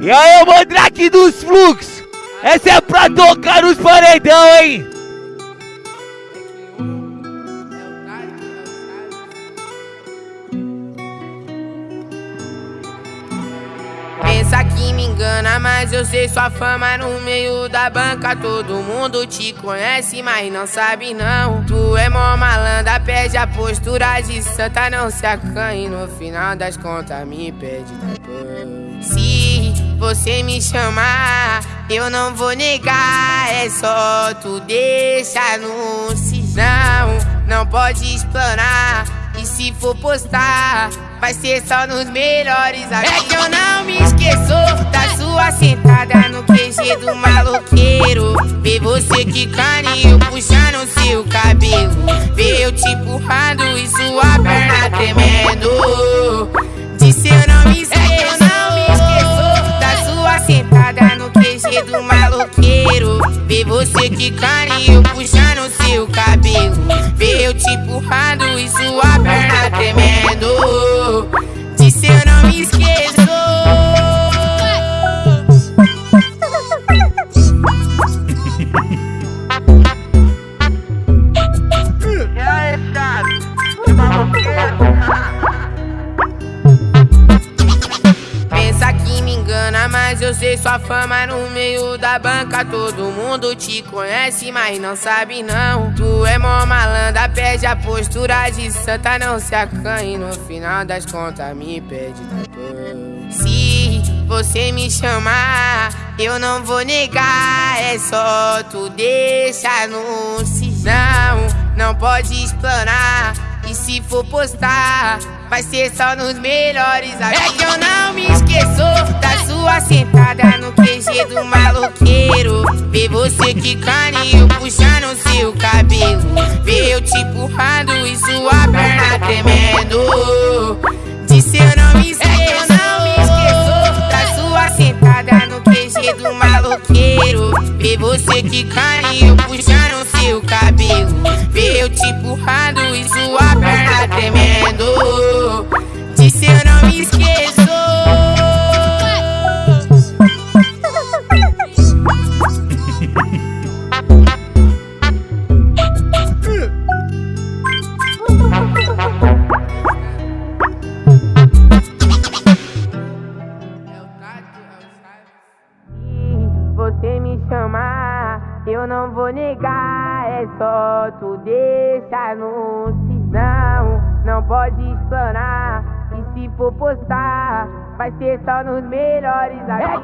E aí, Mandrake dos Flux! Essa é pra tocar nos paredão, hein? Pensa que me engana, mas eu sei sua fama no meio da banca. Todo mundo te conhece, mas não sabe não. Tu é mó malandra, perde a postura de santa, não se acanhe. No final das contas, me pede depois. Se você me chamar, eu não vou negar. É só tu deixar no Não, não pode explanar. E se for postar, vai ser só nos melhores. É que eu não me esqueço da sua sentada no QG do maloqueiro. Vê você que carinho puxando seu cabelo. Vê eu te empurrando e sua perna tremendo. Disse eu não me esqueço. É que eu não me esqueço da sua sentada no QG do maloqueiro. Vê você que carinho puxando seu eu te empurrando e sua perna tremendo. Disse eu não me esqueço. Pensa que me engana, mas eu sei sua fama no meio da banca. Todo mundo te conhece, mas não sabe não. Tu é mó malandra, perde a postura de santa, não se acanhe. No final das contas, me pede depois. Se você me chamar, eu não vou negar. É só tu deixar no Não, não pode explanar. E se for postar, vai ser só nos melhores. É que eu não me esqueço da sua sentada no QG do maloqueiro. Vê você que carinho tremendo. Disse eu não me esqueço. É eu não me esqueço da sua sentada no QG do maloqueiro. Vê você que carinho puxando seu cabelo. Vê eu te empurrando e sua perna tremendo. Disse eu não me esqueço. Chamar, eu não vou negar. É só tu deixar no Não, não pode explanar. E se for postar, vai ser só nos melhores. Eu